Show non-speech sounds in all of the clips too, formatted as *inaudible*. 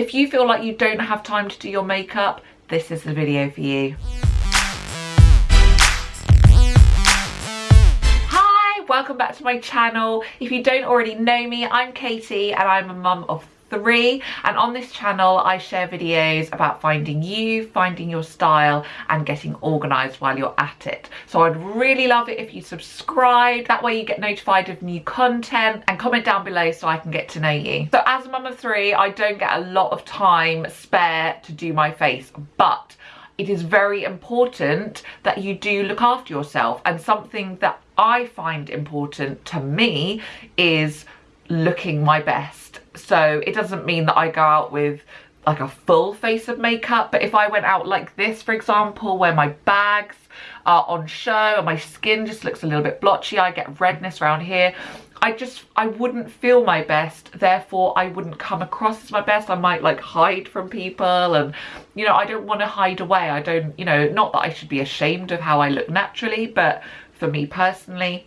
If you feel like you don't have time to do your makeup, this is the video for you. Hi, welcome back to my channel. If you don't already know me, I'm Katie and I'm a mum of three and on this channel I share videos about finding you, finding your style and getting organised while you're at it. So I'd really love it if you subscribe, that way you get notified of new content and comment down below so I can get to know you. So as a mum of three I don't get a lot of time spare to do my face but it is very important that you do look after yourself and something that I find important to me is looking my best. So it doesn't mean that I go out with like a full face of makeup but if I went out like this for example where my bags are on show and my skin just looks a little bit blotchy I get redness around here I just I wouldn't feel my best. Therefore I wouldn't come across as my best. I might like hide from people and you know I don't want to hide away. I don't you know not that I should be ashamed of how I look naturally but for me personally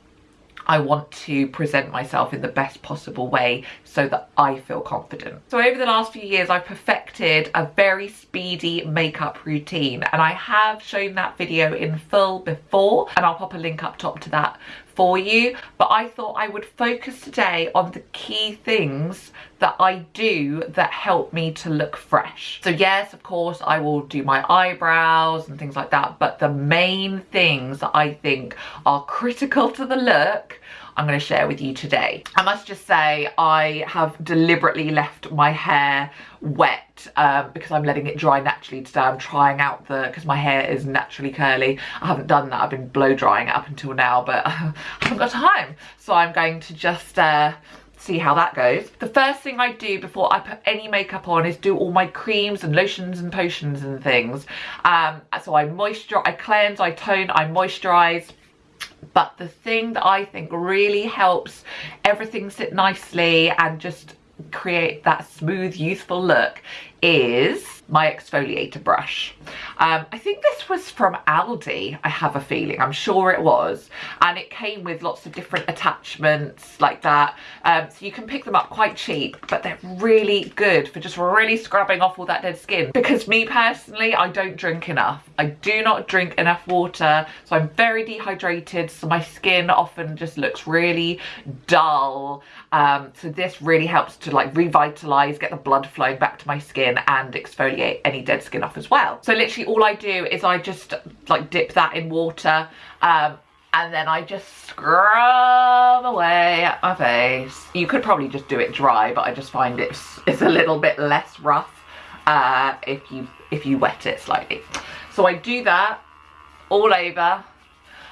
I want to present myself in the best possible way so that I feel confident. So over the last few years I've perfected a very speedy makeup routine and I have shown that video in full before and I'll pop a link up top to that for you but I thought I would focus today on the key things that I do that help me to look fresh. So yes, of course, I will do my eyebrows and things like that, but the main things that I think are critical to the look I'm going to share with you today. I must just say I have deliberately left my hair wet um, because I'm letting it dry naturally today. I'm trying out the, because my hair is naturally curly. I haven't done that. I've been blow drying it up until now, but *laughs* I haven't got time. So I'm going to just uh, see how that goes. The first thing I do before I put any makeup on is do all my creams and lotions and potions and things. Um, so I moisturize, I cleanse, I tone, I moisturize but the thing that I think really helps everything sit nicely and just create that smooth youthful look is my exfoliator brush. Um, I think this was from Aldi, I have a feeling, I'm sure it was. And it came with lots of different attachments like that. Um, so you can pick them up quite cheap, but they're really good for just really scrubbing off all that dead skin. Because me personally, I don't drink enough. I do not drink enough water, so I'm very dehydrated, so my skin often just looks really dull. Um, so this really helps to like revitalize, get the blood flowing back to my skin and exfoliate any dead skin off as well. So literally all I do is I just like dip that in water um, and then I just scrub away at my face. You could probably just do it dry, but I just find it's, it's a little bit less rough uh, if you if you wet it slightly. So I do that all over.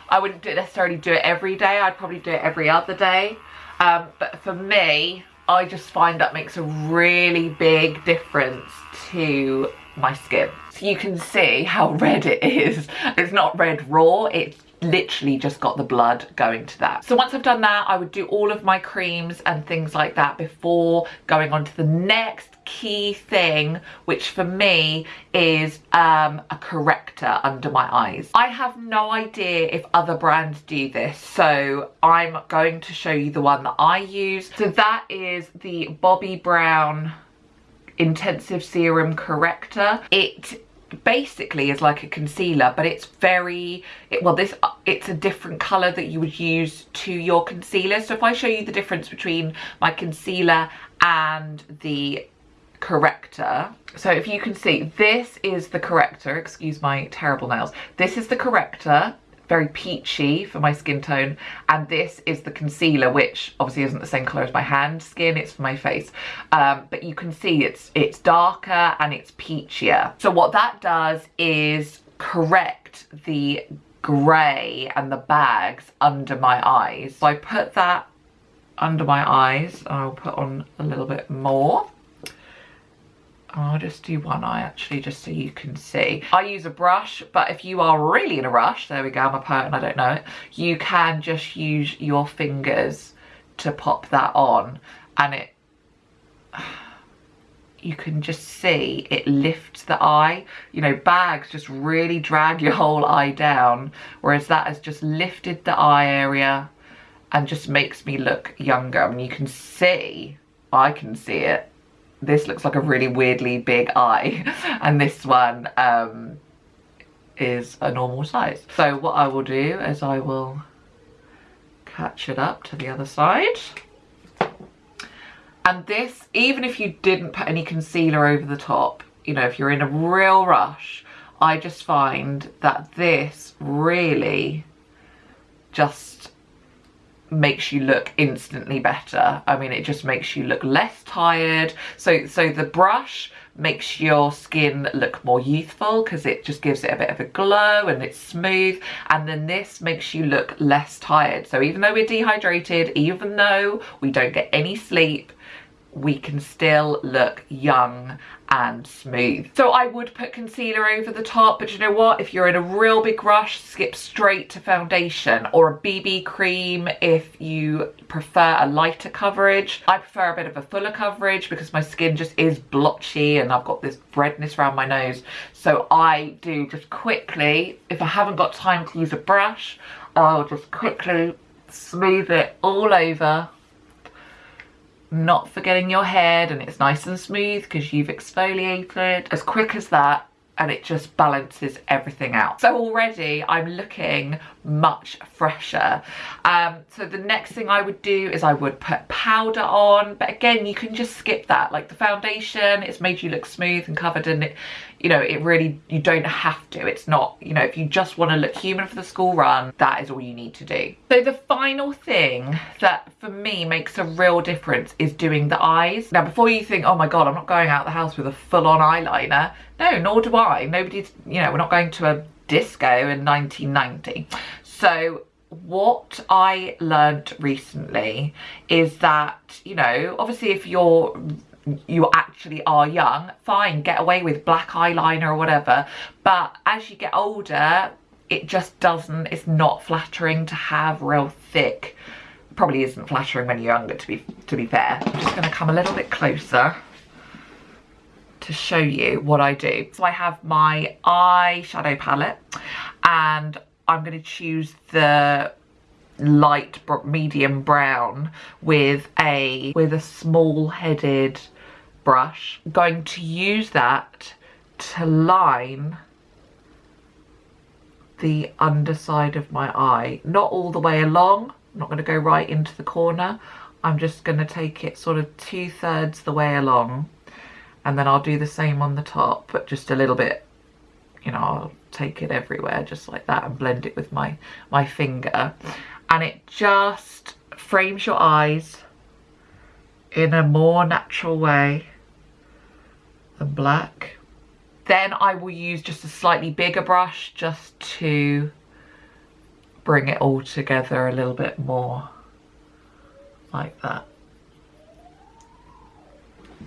I wouldn't do necessarily do it every day. I'd probably do it every other day. Um, but for me, I just find that makes a really big difference to my skin. So you can see how *laughs* red it is. It's not red raw, it's literally just got the blood going to that. So once I've done that, I would do all of my creams and things like that before going on to the next key thing, which for me is um, a corrector under my eyes. I have no idea if other brands do this, so I'm going to show you the one that I use. So that is the Bobbi Brown Intensive Serum Corrector. It basically is like a concealer but it's very it, well this it's a different color that you would use to your concealer so if I show you the difference between my concealer and the corrector. So if you can see, this is the corrector, excuse my terrible nails. This is the corrector, very peachy for my skin tone. And this is the concealer, which obviously isn't the same color as my hand skin, it's for my face. Um, but you can see it's, it's darker and it's peachier. So what that does is correct the gray and the bags under my eyes. So I put that under my eyes. I'll put on a little bit more. I'll just do one eye actually just so you can see. I use a brush but if you are really in a rush, there we go I'm a poet and I don't know it, you can just use your fingers to pop that on and it *sighs* you can just see it lifts the eye. You know, bags just really drag your whole eye down, whereas that has just lifted the eye area and just makes me look younger. I mean, you can see, I can see it, this looks like a really weirdly big eye *laughs* and this one um, is a normal size. So what I will do is I will catch it up to the other side. And this, even if you didn't put any concealer over the top, you know, if you're in a real rush, I just find that this really just makes you look instantly better. I mean, it just makes you look less tired. So, so the brush makes your skin look more youthful because it just gives it a bit of a glow and it's smooth. And then this makes you look less tired. So even though we're dehydrated, even though we don't get any sleep, we can still look young and smooth. So I would put concealer over the top, but you know what? If you're in a real big rush, skip straight to foundation or a BB cream if you prefer a lighter coverage. I prefer a bit of a fuller coverage because my skin just is blotchy and I've got this redness around my nose. So I do just quickly, if I haven't got time to use a brush, I'll just quickly smooth it all over not forgetting your head and it's nice and smooth because you've exfoliated as quick as that and it just balances everything out. So already I'm looking much fresher. Um, so the next thing I would do is I would put powder on, but again, you can just skip that. Like the foundation, it's made you look smooth and covered and it, you know, it really, you don't have to. It's not, you know, if you just want to look human for the school run, that is all you need to do. So the final thing that for me makes a real difference is doing the eyes. Now, before you think, oh my God, I'm not going out the house with a full on eyeliner. No, nor do I. Nobody's, you know, we're not going to a disco in 1990. So what I learned recently is that, you know, obviously if you're you actually are young, fine, get away with black eyeliner or whatever. But as you get older, it just doesn't, it's not flattering to have real thick, probably isn't flattering when you're younger to be, to be fair. I'm just gonna come a little bit closer to show you what I do. So I have my eyeshadow palette and I'm going to choose the light medium brown with a with a small headed brush. I'm going to use that to line the underside of my eye. Not all the way along I'm not going to go right into the corner. I'm just going to take it sort of two-thirds the way along and then I'll do the same on the top but just a little bit you know I'll take it everywhere just like that and blend it with my my finger. And it just frames your eyes in a more natural way than black. Then I will use just a slightly bigger brush just to bring it all together a little bit more like that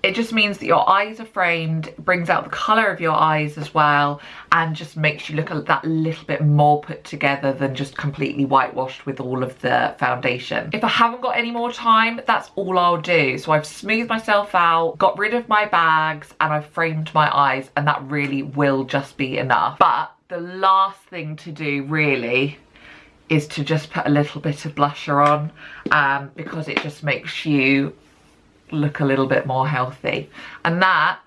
it just means that your eyes are framed, brings out the colour of your eyes as well, and just makes you look that little bit more put together than just completely whitewashed with all of the foundation. If I haven't got any more time, that's all I'll do. So I've smoothed myself out, got rid of my bags, and I've framed my eyes, and that really will just be enough. But the last thing to do really is to just put a little bit of blusher on um, because it just makes you look a little bit more healthy. And that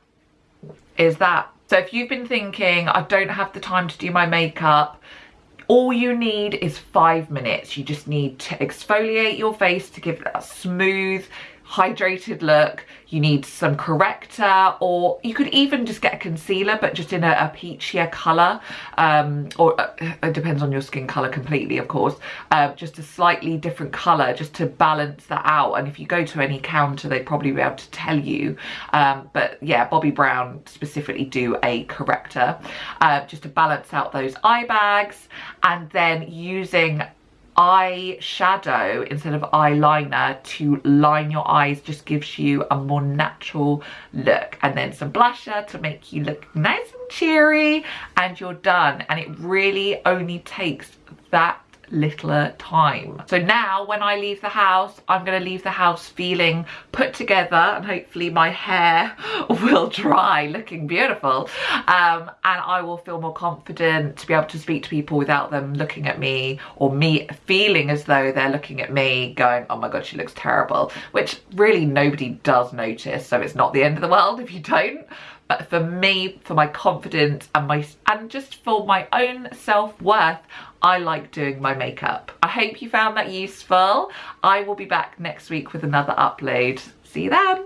is that. So if you've been thinking, I don't have the time to do my makeup, all you need is five minutes. You just need to exfoliate your face to give it a smooth, hydrated look you need some corrector or you could even just get a concealer but just in a, a peachier colour um, or uh, it depends on your skin colour completely of course. Uh, just a slightly different colour just to balance that out. And if you go to any counter they'd probably be able to tell you. Um, but yeah Bobbi Brown specifically do a corrector. Uh, just to balance out those eye bags. And then using eyeshadow instead of eyeliner to line your eyes just gives you a more natural look. And then some blusher to make you look nice and cheery and you're done. And it really only takes that littler time. So now when I leave the house, I'm gonna leave the house feeling put together and hopefully my hair *laughs* will dry looking beautiful. Um, and I will feel more confident to be able to speak to people without them looking at me or me feeling as though they're looking at me going, oh my God, she looks terrible, which really nobody does notice. So it's not the end of the world if you don't but for me for my confidence and my and just for my own self-worth I like doing my makeup. I hope you found that useful. I will be back next week with another upload. See you then.